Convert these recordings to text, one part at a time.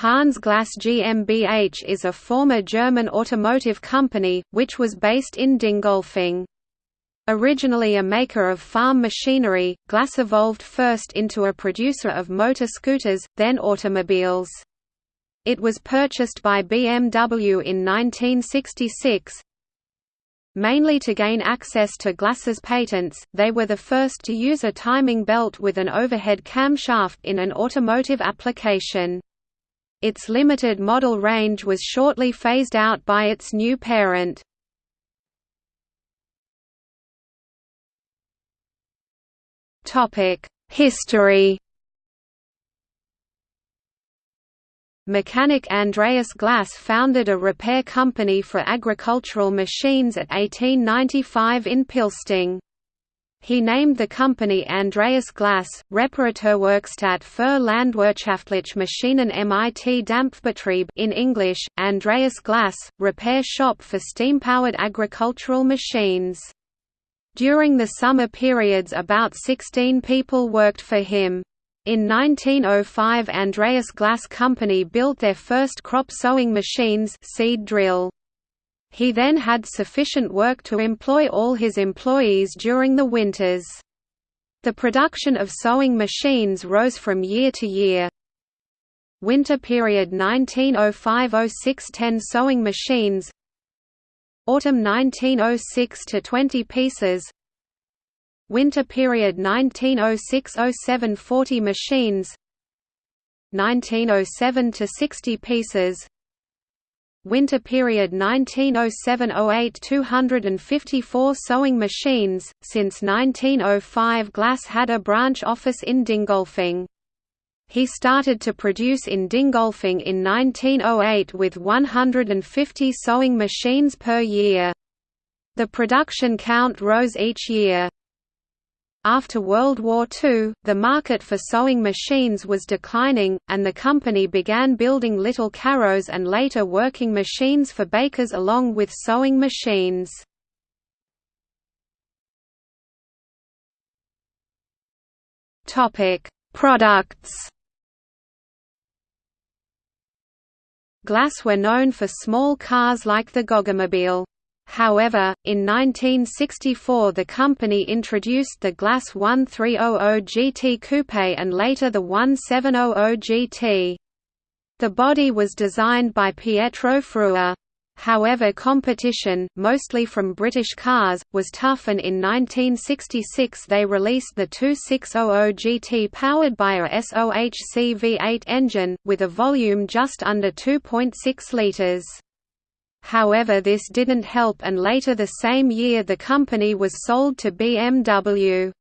Hans Glas GmbH is a former German automotive company, which was based in Dingolfing. Originally a maker of farm machinery, Glas evolved first into a producer of motor scooters, then automobiles. It was purchased by BMW in 1966. Mainly to gain access to Glas's patents, they were the first to use a timing belt with an overhead camshaft in an automotive application. Its limited model range was shortly phased out by its new parent. History Mechanic Andreas Glas founded a repair company for agricultural machines at 1895 in Pilsting. He named the company Andreas Glas, Reparaturwerkstatt für landwirtschaftliche Maschinen mit Dampfbetrieb in English, Andreas Glas, repair shop for steam-powered agricultural machines. During the summer periods about 16 people worked for him. In 1905 Andreas Glas Company built their first crop sowing machines seed drill. He then had sufficient work to employ all his employees during the winters. The production of sowing machines rose from year to year. Winter period 1905–06 10 sowing machines Autumn 1906 to 20 pieces Winter period 1906–07 40 machines 1907 to 60 pieces Winter period 1907–08 254 sowing machines. Since 1905 Glas had a branch office in Dingolfing. He started to produce in Dingolfing in 1908 with 150 sowing machines per year. The production count rose each year. After World War II, the market for sowing machines was declining, and the company began building little carrows and later working machines for bakers along with sowing machines. Products Glas were known for small cars like the Goggomobil. However, in 1964 the company introduced the Glas 1300 GT Coupe and later the 1700 GT. The body was designed by Pietro Frua. However competition, mostly from British cars, was tough and in 1966 they released the 2600 GT powered by a SOHC V8 engine, with a volume just under 2.6 litres. However this didn't help and later the same year the company was sold to BMW.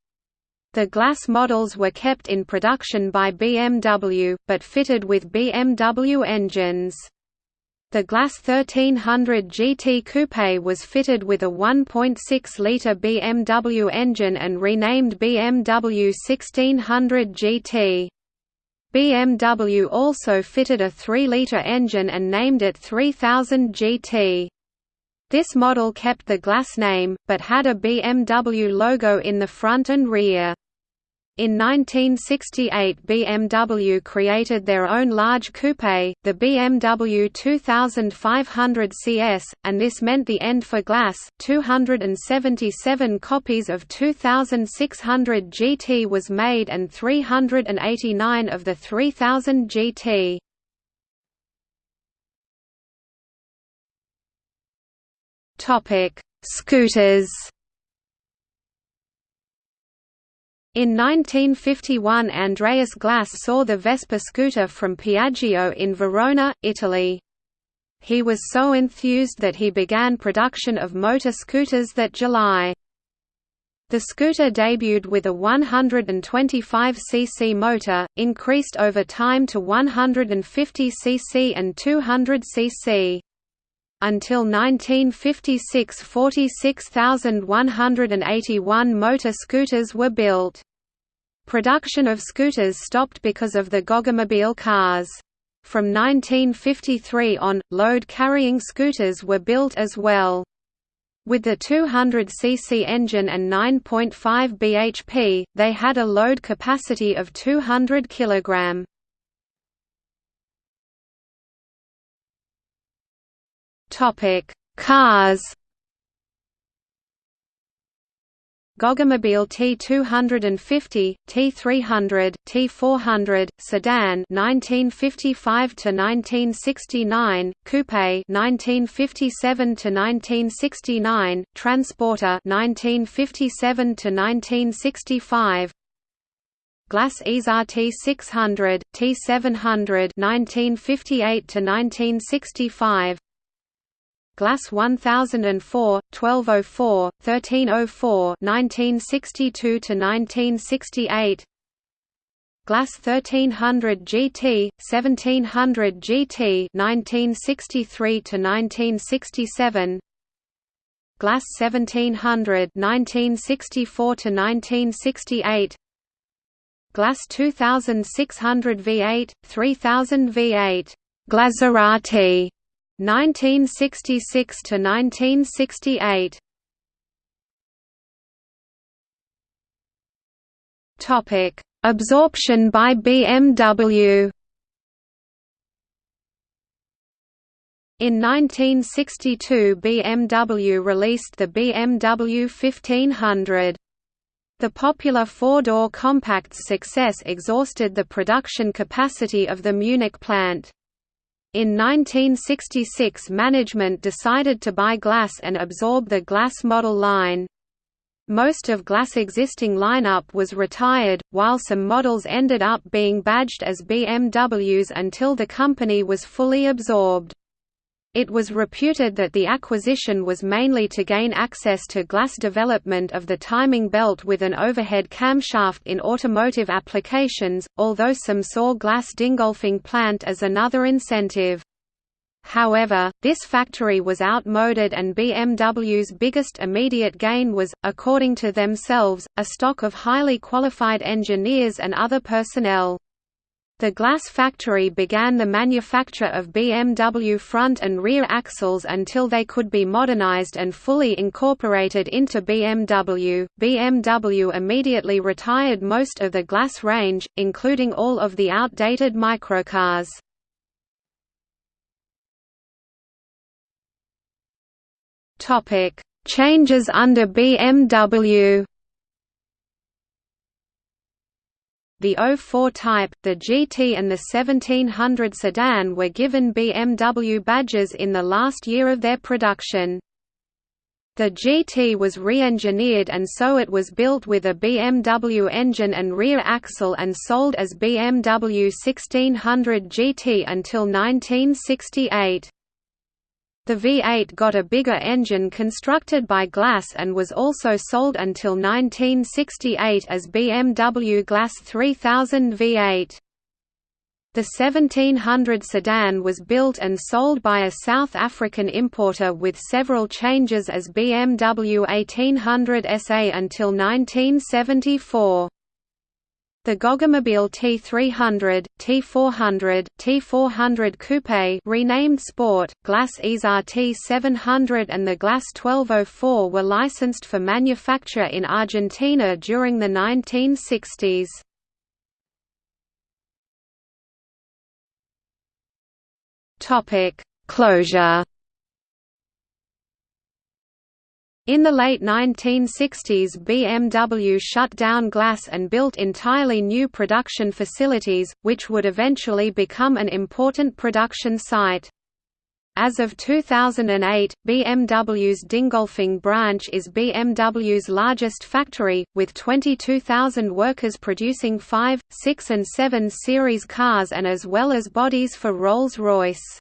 The Glas models were kept in production by BMW, but fitted with BMW engines. The Glas 1300 GT Coupe was fitted with a 1.6-litre BMW engine and renamed BMW 1600 GT. BMW also fitted a 3-litre engine and named it 3000 GT. This model kept the Glas name, but had a BMW logo in the front and rear. In 1968 BMW created their own large coupe, the BMW 2500 CS, and this meant the end for Glas. 277 copies of 2600 GT was made and 389 of the 3000 GT. Topic: Scooters In 1951 Andreas Glas saw the Vespa scooter from Piaggio in Verona, Italy. He was so enthused that he began production of motor scooters that July. The scooter debuted with a 125 cc motor, increased over time to 150 cc and 200 cc. Until 1956 46,181 motor scooters were built. Production of scooters stopped because of the Goggomobil cars. From 1953 on, load-carrying scooters were built as well. With the 200cc engine and 9.5 bhp, they had a load capacity of 200 kg. Cars Goggomobil T250, T300, T400, sedan 1955 to 1969, coupe 1957 to 1969, transporter 1957 to 1965. Glas Isar T600, T700 1958 to 1965 Glas 1004, 1204, 1304 1962 to 1968 Glas 1300 GT, 1700 GT 1963 to 1967 Glas 1700 1964 to 1968 Glas 2600 V8, 3000 V8 Glaserati 1966 to 1968. Topic: Absorption by BMW. In 1962 BMW released the BMW 1500. The popular four-door compact's success exhausted the production capacity of the Munich plant. In 1966 management decided to buy Glas and absorb the Glas model line. Most of Glas' existing lineup was retired, while some models ended up being badged as BMWs until the company was fully absorbed. It was reputed that the acquisition was mainly to gain access to Glas development of the timing belt with an overhead camshaft in automotive applications, although some saw Glas Dingolfing plant as another incentive. However, this factory was outmoded and BMW's biggest immediate gain was, according to themselves, a stock of highly qualified engineers and other personnel. The Glas factory began the manufacture of BMW front and rear axles until they could be modernized and fully incorporated into BMW. BMW immediately retired most of the Glas range, including all of the outdated microcars. Topic: Changes under BMW. The 04 Type, the GT and the 1700 sedan were given BMW badges in the last year of their production. The GT was re-engineered and so it was built with a BMW engine and rear axle and sold as BMW 1600 GT until 1968. The V8 got a bigger engine constructed by Glas and was also sold until 1968 as BMW Glas 3000 V8. The 1700 sedan was built and sold by a South African importer with several changes as BMW 1800 SA until 1974. The Goggomobil T300, T400, T400 Coupe renamed Sport, Glas Isar T700 and the Glas 1204 were licensed for manufacture in Argentina during the 1960s. Closure In the late 1960s BMW shut down Glas and built entirely new production facilities, which would eventually become an important production site. As of 2008, BMW's Dingolfing branch is BMW's largest factory, with 22,000 workers producing 5, 6 and 7 Series cars and as well as bodies for Rolls-Royce.